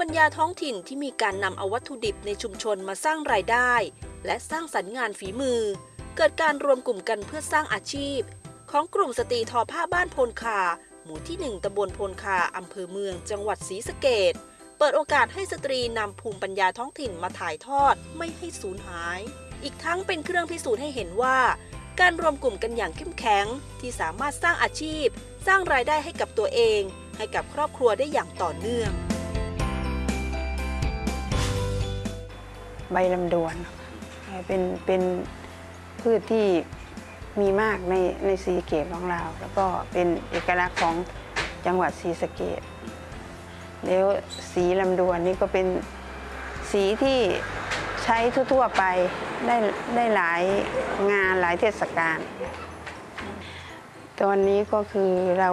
ปัญญาท้องถิ่นที่มีการนำเอาวัตถุดิบในชุมชนมาสร้างรายได้ และสร้างสรรค์งานฝีมือ เกิดการรวมกลุ่มกันเพื่อสร้างอาชีพ ของกลุ่มสตรีทอผ้าบ้านโพนคา หมู่ที่ 1ตำบลโพนคาอำเภอเมือง จังหวัดศรีสะเกดเปิดโอกาสให้สตรีนำภูมิปัญญาท้องถิ่นมาถ่ายทอดไม่ให้สูญหาย อีกทั้งเป็นเครื่องพิสูจน์ให้เห็นว่า การรวมกลุ่มกันอย่างเข้มแข็ง ที่สามารถสร้างอาชีพ สร้างรายได้ให้กับตัวเอง ให้กับครอบครัวได้อย่างต่อเนื่อง ใบลำดวน เป็นเป็นพืชที่มีมากในในศรีเกตของเรา แล้วก็เป็นเอกลักษณ์ของจังหวัดศรีสะเกดแล้วสีลำดวนนี่ก็เป็นสีที่ใช้ทั่วๆไปได้ได้หลายงานหลายเทศกาลตอนนี้ก็คือเรา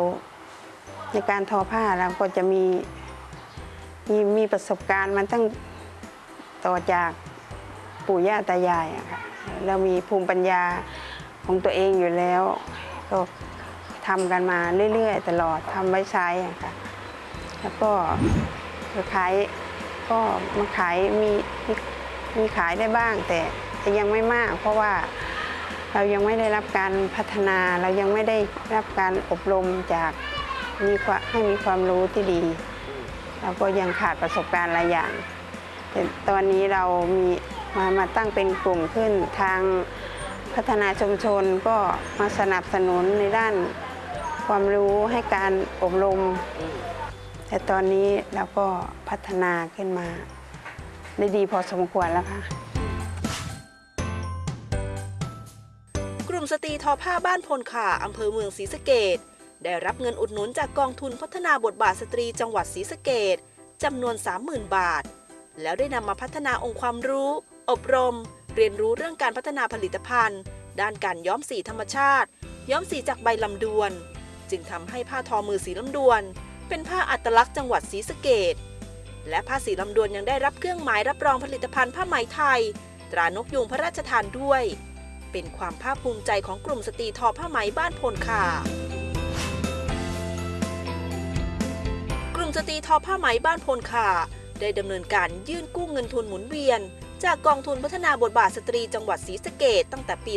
ในการทอผ้าเราก็จะมีมีมีประสบการณ์มันตั้ง ต่อจากปู่ย่าตายายอะค่ะเรามีภูมิปัญญาของตัวเองอยู่แล้ว ก็ทำกันมาเรื่อยๆ ตลอดทำไว้ใช้อะค่ะแล้วก็ขายก็มาขายมีมีขายได้บ้าง แต่ยังไม่มาก เพราะว่าเรายังไม่ได้รับการพัฒนาเรายังไม่ได้รับการอบรมจากมีความให้มีความรู้ที่ดี เราก็ยังขาดประสบการณ์หลายอย่าง ตอนนี้เรามีมามาตั้งเป็นกลุ่มขึ้นทางพัฒนาชุมชนก็มาสนับสนุนในด้านความรู้ให้การอบรม แต่ตอนนี้เราก็พัฒนาขึ้นมา ได้ดีพอสมควรแล้วค่ะ กลุ่มสตรีทอผ้าบ้านพลขาอำเภอเมืองศรีสะเกดได้รับเงินอุดหนุนจากกองทุนพัฒนาบทบาทสตรีจังหวัดศรีสะเกดจำนวน 30,000 บาท แล้วได้นำมาพัฒนาองค์ความรู้ อบรม เรียนรู้เรื่องการพัฒนาผลิตภัณฑ์ ด้านการย้อมสีธรรมชาติ ย้อมสีจากใบลำดวน จึงทำให้ผ้าทอมือสีลำดวน เป็นผ้าอัตลักษณ์จังหวัดศรีสะเกษและผ้าสีลำดวนยังได้รับเครื่องหมายรับรองผลิตภัณฑ์ผ้าไหมไทย ตรานกยูงพระราชทานด้วย เป็นความภาคภูมิใจของกลุ่มสตรีทอผ้าไหมบ้านโพนข่ากลุ่มสตรีทอผ้าไหมบ้านโพนข่า ได้ดำเนินการยื่นกู้เงินทุนหมุนเวียน จากกองทุนพัฒนาบทบาทสตรีจังหวัดศรีสะเกษตั้งแต่ปี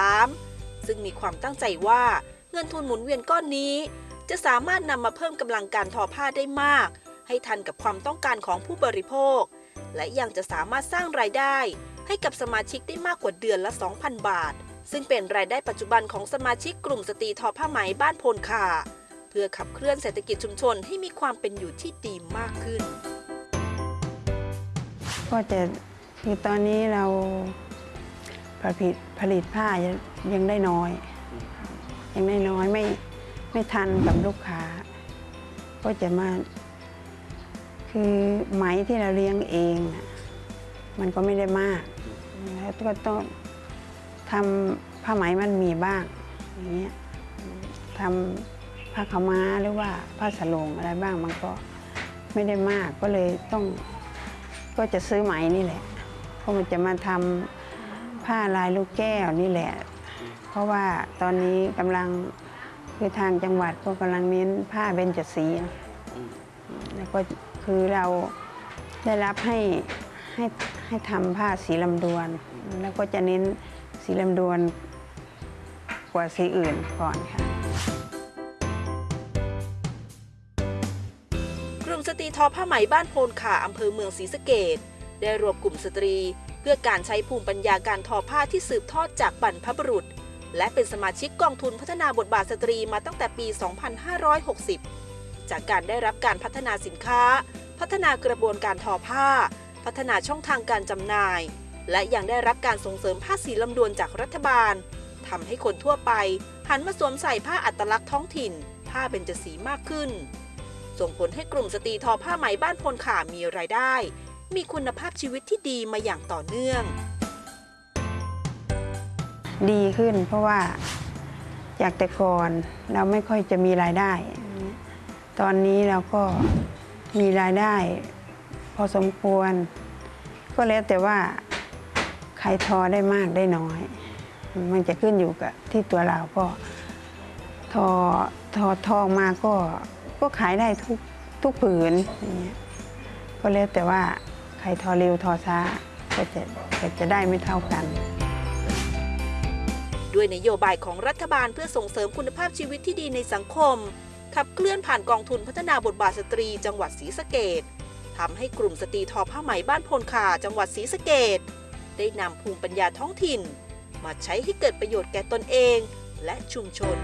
2563 ซึ่งมีความตั้งใจว่าเงินทุนหมุนเวียนก้อนนี้ จะสามารถนำมาเพิ่มกำลังการทอผ้าได้มาก ให้ทันกับความต้องการของผู้บริโภค และยังจะสามารถสร้างรายได้ ให้กับสมาชิกได้มากกว่าเดือนละ 2,000 บาท ซึ่งเป็นรายได้ปัจจุบันของสมาชิกกลุ่มสตรีทอผ้าไหมบ้านโพนคา พื่อขับเคลื่อนเศรษฐกิจชุมชนให้มีความเป็นอยู่ที่ดีมากขึ้น ก็จะคือตอนนี้เราผลิตผลิตผ้ายังได้น้อย ยังได้น้อยไม่ไม่ทันกับลูกค้า ก็จะมา คือไหมที่เราเลี้ยงเองมันก็ไม่ได้มากแล้วก็ต้องทำผ้าไหมมันมีบ้างอย่างเงี้ยทำ ผ้าขาม้าหรือว่าผ้าสลงอะไรบ้างมันก็ไม่ได้มากก็เลยต้องก็จะซื้อไหมนี่แหละเพราะมันจะมาทำผ้าลายลูกแก้วนี่แหละ เพราะว่าตอนนี้กำลังคือทางจังหวัดก็กำลังเน้นผ้าเบญจสีแล้วก็คือเราได้รับให้ให้ให้ทำผ้าสีลำดวน แล้วก็จะเน้นสีลำดวนกว่าสีอื่นก่อนค่ะ ทอผ้าไหมบ้านโพนข่าอำเภอเมืองศรีสะเกษได้รวมกลุ่มสตรี เพื่อการใช้ภูมิปัญญาการทอผ้าที่สืบทอดจากบรรพบุรุษ และเป็นสมาชิกกองทุนพัฒนาบทบาทสตรีมาตั้งแต่ปี 2560 จากการได้รับการพัฒนาสินค้า พัฒนากระบวนการทอผ้า พัฒนาช่องทางการจำหน่าย และยังได้รับการส่งเสริมผ้าสีลำดวนจากรัฐบาลทำให้คนทั่วไปหันมาสวมใส่ผ้าอัตลักษณ์ท้องถิ่น ผ้าเบญจสีมากขึ้น ส่งผลให้กลุ่มสตรีทอผ้าไหมบ้านพลขามีรายได้ มีคุณภาพชีวิตที่ดีมาอย่างต่อเนื่อง ดีขึ้นเพราะว่าจากแต่ก่อนเราไม่ค่อยจะมีรายได้ ตอนนี้เราก็มีรายได้ พอสมควร ก็แล้วแต่ว่าใครทอได้มากได้น้อย มันจะขึ้นอยู่กับที่ตัวเราก็ทอทอทองมาก็ ก็ขายได้ทุกทุกผืนอย่างเงี้ยก็แล้วแต่ว่าใครทอเร็วทอช้าก็จะก็จะได้ไม่เท่ากัน ด้วยนโยบายของรัฐบาลเพื่อส่งเสริมคุณภาพชีวิตที่ดีในสังคม ขับเคลื่อนผ่านกองทุนพัฒนาบทบาทสตรีจังหวัดศรีสะเกษทำให้กลุ่มสตรีทอผ้าไหมบ้านโพนข่าจังหวัดศรีสะเกษได้นำภูมิปัญญาท้องถิ่น มาใช้ให้เกิดประโยชน์แก่ตนเองและชุมชน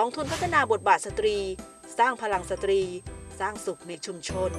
กองทุนพัฒนาบทบาทสตรี สร้างพลังสตรี สร้างสุขในชุมชน